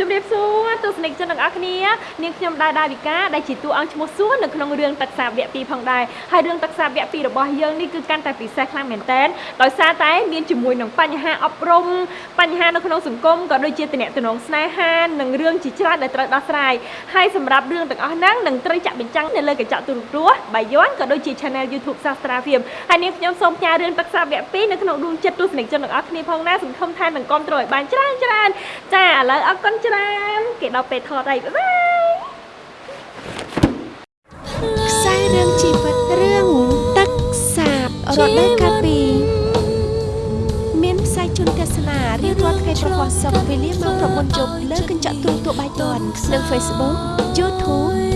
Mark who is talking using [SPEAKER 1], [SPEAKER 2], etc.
[SPEAKER 1] ជំរាបសួរទស្សនិកជនទាំងអស់គ្នានាងខ្ញុំដែរដាវិកាដែលជាតួអង្គឈ្មោះសួរនៅក្នុងរឿងទឹកសាបវគ្គ2ផងដែរហើយរឿងទឹកសាបវគ្គ2របស់យើងនេះគឺកាន់តែពិសេសខ្លាំងមែនទែនដោយសារតែមានជាមួយនឹងបញ្ហាអប់រំបញ្ហានៅក្នុងសង្គមក៏ដូចជាតំណែងស្នេហានិងរឿងជាច្រើនដែលត្រូវដោះស្រាយហើយសម្រាប់រឿងទាំងអស់ហ្នឹងនឹងត្រូវចាក់បញ្ចាំងនៅលើកញ្ចក់ទូរទស្សន៍បាយ័នក៏ដូចជា Channel YouTube Sastra Film ហើយនាងខ្ញុំសូមផ្ញើរឿងទឹកសាបវគ្គ2នៅក្នុងដួងចិត្តទស្សនិកជនទាំងអស់គ្នាផងណាសង្ឃឹមថានឹងគ្រប់គ្រងឲ្យបានច្រើនច្រើនចាឥឡូវអរគុណច្រើនគេដល់ពេលថតហើយបាយបាយ
[SPEAKER 2] ខ្សែរឿងជីវិតរឿងទឹកសាបរដូវកាលពីរមានផ្សាយជូនទស្សនារៀងរាល់ថ្ងៃប្រហោះសុក្រវេលាម៉ោង9យប់លើកញ្ចក់ទូរទស្សន៍បាយ័ននិង Facebook YouTube Sastra Film